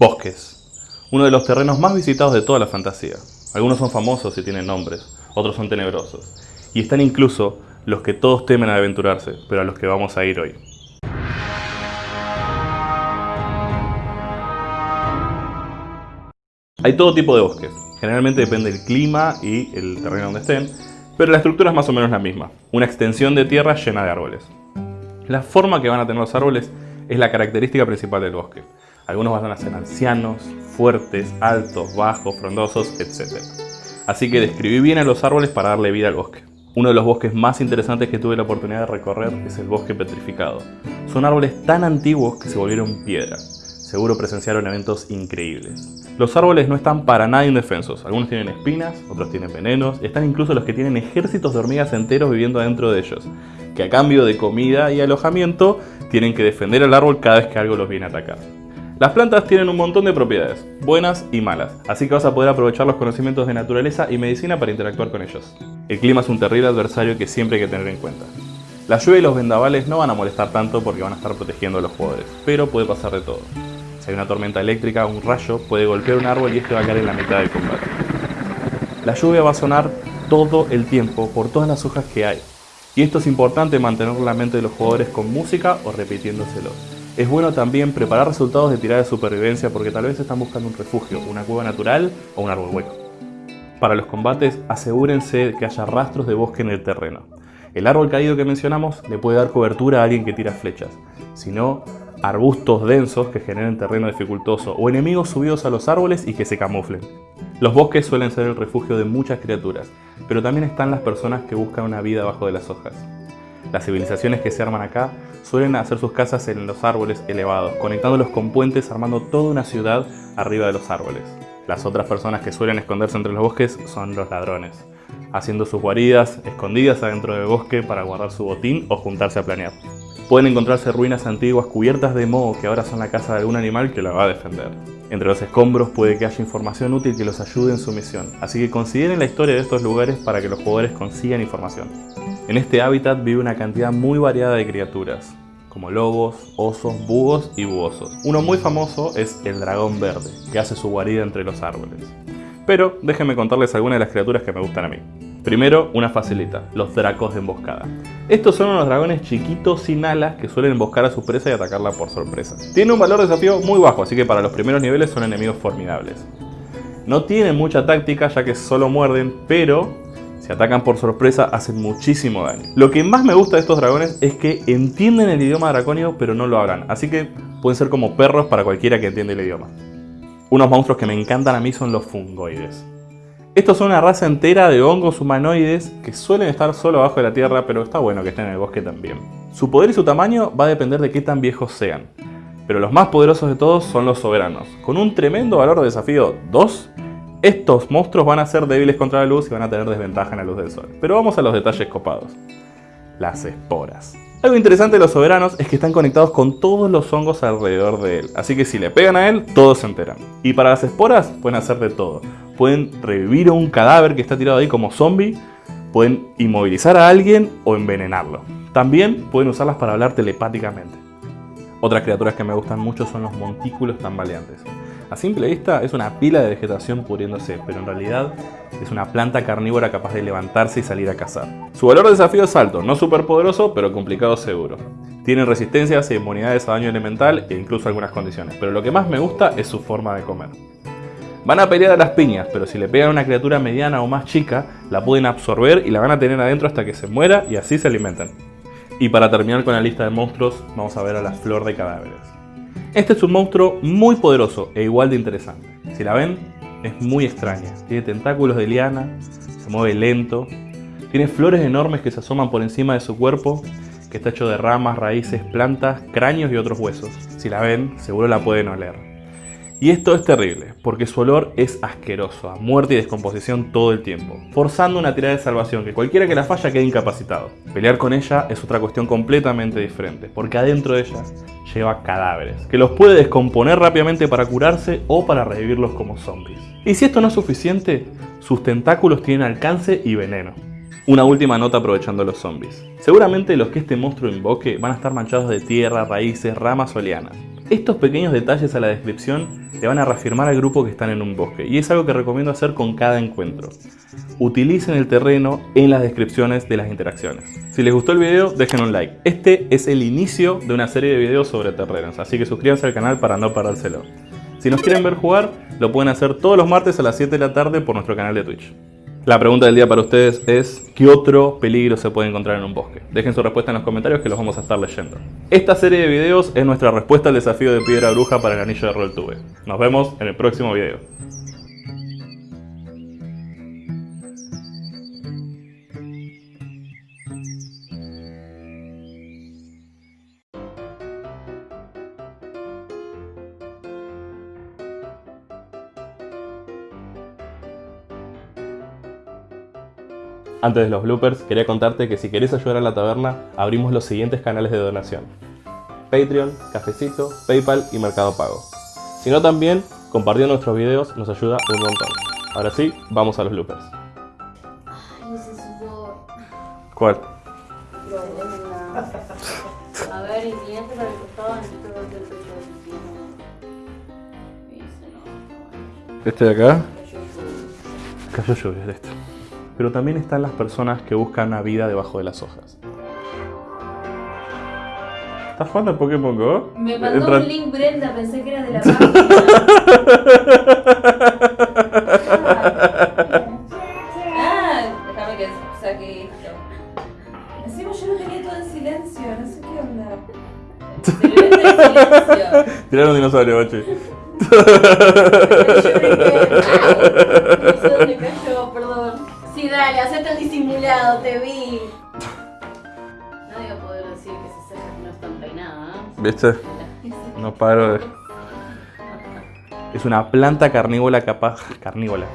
Bosques. Uno de los terrenos más visitados de toda la fantasía. Algunos son famosos y tienen nombres, otros son tenebrosos. Y están incluso los que todos temen a aventurarse, pero a los que vamos a ir hoy. Hay todo tipo de bosques. Generalmente depende del clima y el terreno donde estén, pero la estructura es más o menos la misma. Una extensión de tierra llena de árboles. La forma que van a tener los árboles es la característica principal del bosque. Algunos van a ser ancianos, fuertes, altos, bajos, frondosos, etc. Así que describí bien a los árboles para darle vida al bosque. Uno de los bosques más interesantes que tuve la oportunidad de recorrer es el bosque petrificado. Son árboles tan antiguos que se volvieron piedra. Seguro presenciaron eventos increíbles. Los árboles no están para nada indefensos. Algunos tienen espinas, otros tienen venenos, están incluso los que tienen ejércitos de hormigas enteros viviendo adentro de ellos, que a cambio de comida y alojamiento tienen que defender al árbol cada vez que algo los viene a atacar. Las plantas tienen un montón de propiedades, buenas y malas, así que vas a poder aprovechar los conocimientos de naturaleza y medicina para interactuar con ellos. El clima es un terrible adversario que siempre hay que tener en cuenta. La lluvia y los vendavales no van a molestar tanto porque van a estar protegiendo a los jugadores, pero puede pasar de todo. Si hay una tormenta eléctrica, un rayo puede golpear un árbol y este va a caer en la mitad del combate. La lluvia va a sonar todo el tiempo por todas las hojas que hay. Y esto es importante mantener la mente de los jugadores con música o repitiéndoselo. Es bueno también preparar resultados de tirada de supervivencia porque tal vez están buscando un refugio, una cueva natural o un árbol hueco. Para los combates asegúrense que haya rastros de bosque en el terreno. El árbol caído que mencionamos le puede dar cobertura a alguien que tira flechas. Si no, arbustos densos que generen terreno dificultoso o enemigos subidos a los árboles y que se camuflen. Los bosques suelen ser el refugio de muchas criaturas, pero también están las personas que buscan una vida bajo de las hojas. Las civilizaciones que se arman acá suelen hacer sus casas en los árboles elevados, conectándolos con puentes armando toda una ciudad arriba de los árboles. Las otras personas que suelen esconderse entre los bosques son los ladrones, haciendo sus guaridas escondidas adentro del bosque para guardar su botín o juntarse a planear. Pueden encontrarse ruinas antiguas cubiertas de moho que ahora son la casa de algún animal que la va a defender. Entre los escombros puede que haya información útil que los ayude en su misión, así que consideren la historia de estos lugares para que los jugadores consigan información. En este hábitat vive una cantidad muy variada de criaturas, como lobos, osos, búhos y buosos. Uno muy famoso es el dragón verde, que hace su guarida entre los árboles. Pero déjenme contarles algunas de las criaturas que me gustan a mí. Primero, una facilita, los dracos de emboscada. Estos son unos dragones chiquitos sin alas que suelen emboscar a su presa y atacarla por sorpresa. Tienen un valor de desafío muy bajo, así que para los primeros niveles son enemigos formidables. No tienen mucha táctica ya que solo muerden, pero atacan por sorpresa hacen muchísimo daño. Lo que más me gusta de estos dragones es que entienden el idioma dracónido pero no lo hablan, así que pueden ser como perros para cualquiera que entiende el idioma. Unos monstruos que me encantan a mí son los fungoides. Estos son una raza entera de hongos humanoides que suelen estar solo abajo de la tierra, pero está bueno que estén en el bosque también. Su poder y su tamaño va a depender de qué tan viejos sean. Pero los más poderosos de todos son los soberanos. Con un tremendo valor de desafío 2, estos monstruos van a ser débiles contra la luz y van a tener desventaja en la luz del sol. Pero vamos a los detalles copados. Las esporas. Algo interesante de los soberanos es que están conectados con todos los hongos alrededor de él, así que si le pegan a él, todos se enteran. Y para las esporas pueden hacer de todo pueden revivir a un cadáver que está tirado ahí como zombie, pueden inmovilizar a alguien o envenenarlo. También pueden usarlas para hablar telepáticamente. Otras criaturas que me gustan mucho son los montículos tambaleantes. A simple vista es una pila de vegetación pudriéndose, pero en realidad es una planta carnívora capaz de levantarse y salir a cazar. Su valor de desafío es alto, no súper poderoso, pero complicado seguro. Tienen resistencias e inmunidades a daño elemental e incluso algunas condiciones, pero lo que más me gusta es su forma de comer. Van a pelear a las piñas, pero si le pegan a una criatura mediana o más chica, la pueden absorber y la van a tener adentro hasta que se muera y así se alimentan. Y para terminar con la lista de monstruos, vamos a ver a la flor de cadáveres. Este es un monstruo muy poderoso e igual de interesante. Si la ven, es muy extraña. Tiene tentáculos de liana, se mueve lento, tiene flores enormes que se asoman por encima de su cuerpo, que está hecho de ramas, raíces, plantas, cráneos y otros huesos. Si la ven, seguro la pueden oler. Y esto es terrible, porque su olor es asqueroso, a muerte y descomposición todo el tiempo, forzando una tirada de salvación que cualquiera que la falla quede incapacitado. Pelear con ella es otra cuestión completamente diferente, porque adentro de ella lleva cadáveres, que los puede descomponer rápidamente para curarse o para revivirlos como zombies. Y si esto no es suficiente, sus tentáculos tienen alcance y veneno. Una última nota aprovechando los zombies. Seguramente los que este monstruo invoque van a estar manchados de tierra, raíces, ramas o lianas. Estos pequeños detalles a la descripción le van a reafirmar al grupo que están en un bosque y es algo que recomiendo hacer con cada encuentro. Utilicen el terreno en las descripciones de las interacciones. Si les gustó el video, dejen un like. Este es el inicio de una serie de videos sobre terrenos, así que suscríbanse al canal para no perdérselo. Si nos quieren ver jugar, lo pueden hacer todos los martes a las 7 de la tarde por nuestro canal de Twitch. La pregunta del día para ustedes es ¿qué otro peligro se puede encontrar en un bosque? Dejen su respuesta en los comentarios que los vamos a estar leyendo. Esta serie de videos es nuestra respuesta al desafío de piedra bruja para el anillo de Rolltube. Nos vemos en el próximo video. Antes de los bloopers, quería contarte que si querés ayudar a la taberna, abrimos los siguientes canales de donación. Patreon, Cafecito, Paypal y Mercado Pago. Si no también, compartiendo nuestros videos nos ayuda un montón. Ahora sí, vamos a los bloopers. Ay, ese sudor. ¿Cuál? A ver, inclinaste para el costado, necesito el pecho no. ¿Este de acá? Cayó lluvia de esto. Pero también están las personas que buscan una vida debajo de las hojas. ¿Estás jugando al Pokémon Go? Me mandó Entra- un link Brenda, pensé que era de la página. ah, déjame que saque esto. Encima yo lo tenía todo en silencio, no sé qué onda. Tirar un dinosaurio, bache. disimulado, te vi. Nadie va a poder decir que esas cejas no están peinadas. ¿eh? ¿Viste? No paro de... Es una planta carnívora capaz... Carnívora.